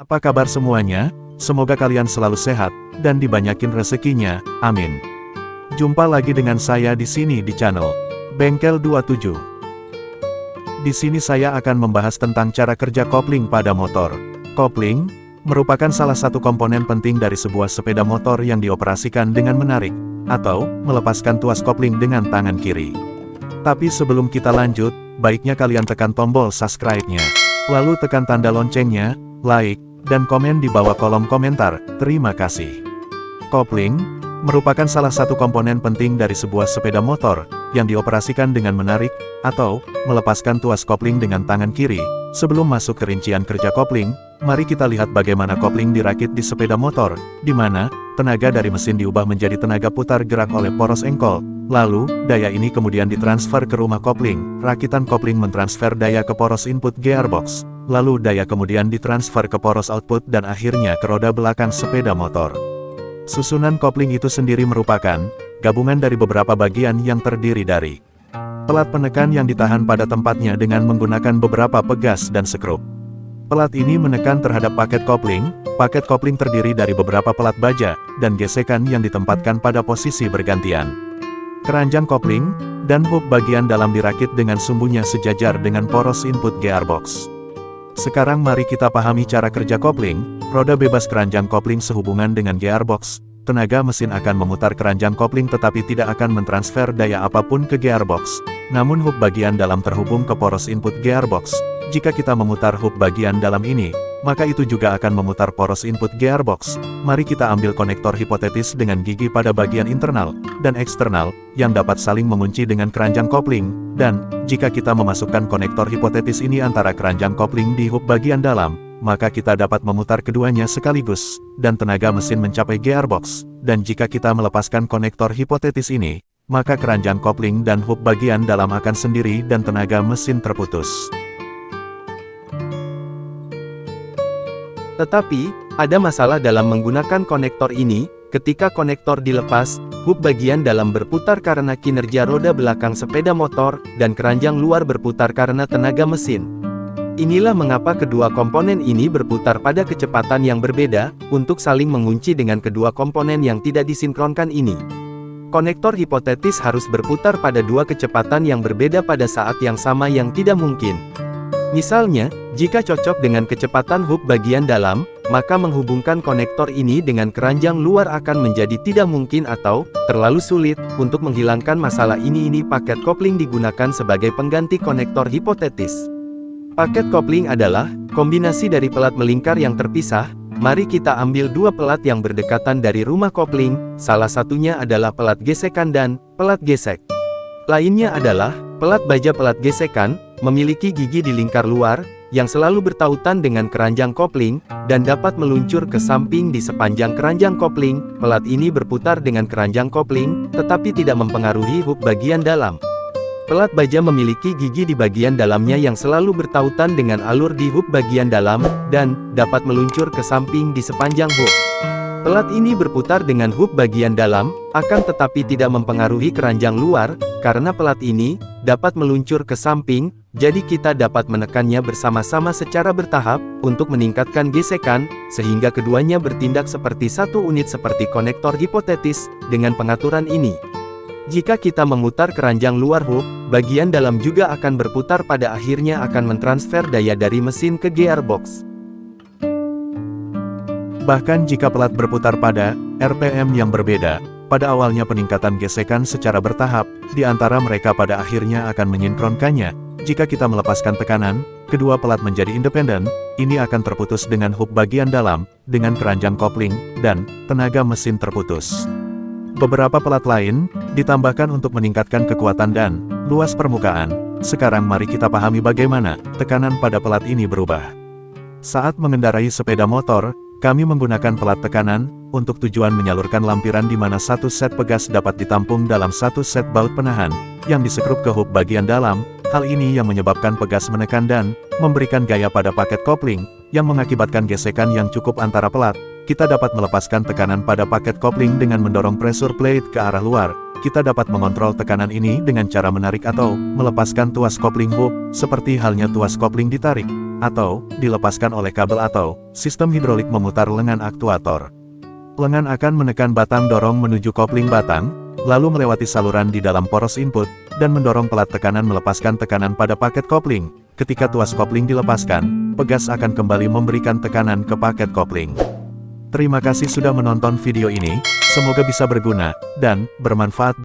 Apa kabar semuanya? Semoga kalian selalu sehat, dan dibanyakin rezekinya, amin. Jumpa lagi dengan saya di sini di channel Bengkel 27. Di sini saya akan membahas tentang cara kerja kopling pada motor. Kopling, merupakan salah satu komponen penting dari sebuah sepeda motor yang dioperasikan dengan menarik, atau melepaskan tuas kopling dengan tangan kiri. Tapi sebelum kita lanjut, baiknya kalian tekan tombol subscribe-nya. Lalu tekan tanda loncengnya, like, dan komen di bawah kolom komentar, terima kasih. Kopling, merupakan salah satu komponen penting dari sebuah sepeda motor, yang dioperasikan dengan menarik, atau melepaskan tuas kopling dengan tangan kiri. Sebelum masuk ke rincian kerja kopling, mari kita lihat bagaimana kopling dirakit di sepeda motor, di mana tenaga dari mesin diubah menjadi tenaga putar gerak oleh poros engkol. Lalu, daya ini kemudian ditransfer ke rumah kopling. Rakitan kopling mentransfer daya ke poros input gearbox. Lalu daya kemudian ditransfer ke poros output dan akhirnya ke roda belakang sepeda motor. Susunan kopling itu sendiri merupakan gabungan dari beberapa bagian yang terdiri dari pelat penekan yang ditahan pada tempatnya dengan menggunakan beberapa pegas dan sekrup. Pelat ini menekan terhadap paket kopling, paket kopling terdiri dari beberapa pelat baja, dan gesekan yang ditempatkan pada posisi bergantian. Keranjang kopling, dan hub bagian dalam dirakit dengan sumbunya sejajar dengan poros input gearbox. Sekarang mari kita pahami cara kerja kopling, roda bebas keranjang kopling sehubungan dengan gearbox, tenaga mesin akan memutar keranjang kopling tetapi tidak akan mentransfer daya apa pun ke gearbox, namun hub bagian dalam terhubung ke poros input gearbox. Jika kita memutar hub bagian dalam ini, maka itu juga akan memutar poros input gearbox. Mari kita ambil konektor hipotetis dengan gigi pada bagian internal dan eksternal, yang dapat saling mengunci dengan keranjang kopling, dan, jika kita memasukkan konektor hipotetis ini antara keranjang kopling di hub bagian dalam, maka kita dapat memutar keduanya sekaligus, dan tenaga mesin mencapai gearbox, dan jika kita melepaskan konektor hipotetis ini, maka keranjang kopling dan hub bagian dalam akan sendiri dan tenaga mesin terputus. Tetapi, ada masalah dalam menggunakan konektor ini, ketika konektor dilepas, Hub bagian dalam berputar karena kinerja roda belakang sepeda motor, dan keranjang luar berputar karena tenaga mesin. Inilah mengapa kedua komponen ini berputar pada kecepatan yang berbeda, untuk saling mengunci dengan kedua komponen yang tidak disinkronkan ini. Konektor hipotetis harus berputar pada dua kecepatan yang berbeda pada saat yang sama yang tidak mungkin. Misalnya, jika cocok dengan kecepatan hub bagian dalam, maka menghubungkan konektor ini dengan keranjang luar akan menjadi tidak mungkin atau terlalu sulit. Untuk menghilangkan masalah ini ini paket kopling digunakan sebagai pengganti konektor hipotetis. Paket kopling adalah kombinasi dari pelat melingkar yang terpisah. Mari kita ambil dua pelat yang berdekatan dari rumah kopling, salah satunya adalah pelat gesekan dan pelat gesek. Lainnya adalah pelat baja pelat gesekan, memiliki gigi di lingkar luar, yang selalu bertautan dengan keranjang kopling, dan dapat meluncur ke samping di sepanjang keranjang kopling. Pelat ini berputar dengan keranjang kopling, tetapi tidak mempengaruhi hub bagian dalam. Pelat baja memiliki gigi di bagian dalamnya yang selalu bertautan dengan alur di hub bagian dalam, dan dapat meluncur ke samping di sepanjang hub. Pelat ini berputar dengan hub bagian dalam, akan tetapi tidak mempengaruhi keranjang luar, karena pelat ini dapat meluncur ke samping, jadi kita dapat menekannya bersama-sama secara bertahap, untuk meningkatkan gesekan, sehingga keduanya bertindak seperti satu unit seperti konektor hipotetis, dengan pengaturan ini. Jika kita memutar keranjang luar hub, bagian dalam juga akan berputar pada akhirnya akan mentransfer daya dari mesin ke gearbox. Bahkan jika pelat berputar pada RPM yang berbeda, pada awalnya peningkatan gesekan secara bertahap, di antara mereka pada akhirnya akan menyinkronkannya, jika kita melepaskan tekanan, kedua pelat menjadi independen, ini akan terputus dengan hub bagian dalam, dengan keranjang kopling, dan tenaga mesin terputus. Beberapa pelat lain, ditambahkan untuk meningkatkan kekuatan dan luas permukaan. Sekarang mari kita pahami bagaimana tekanan pada pelat ini berubah. Saat mengendarai sepeda motor, kami menggunakan pelat tekanan, untuk tujuan menyalurkan lampiran di mana satu set pegas dapat ditampung dalam satu set baut penahan, yang disekrup ke hub bagian dalam, Hal ini yang menyebabkan pegas menekan dan memberikan gaya pada paket kopling, yang mengakibatkan gesekan yang cukup antara pelat. Kita dapat melepaskan tekanan pada paket kopling dengan mendorong pressure plate ke arah luar, kita dapat mengontrol tekanan ini dengan cara menarik atau melepaskan tuas kopling hub, seperti halnya tuas kopling ditarik, atau dilepaskan oleh kabel atau sistem hidrolik memutar lengan aktuator. Lengan akan menekan batang dorong menuju kopling batang, lalu melewati saluran di dalam poros input, dan mendorong pelat tekanan melepaskan tekanan pada paket kopling. Ketika tuas kopling dilepaskan, pegas akan kembali memberikan tekanan ke paket kopling. Terima kasih sudah menonton video ini, semoga bisa berguna, dan bermanfaat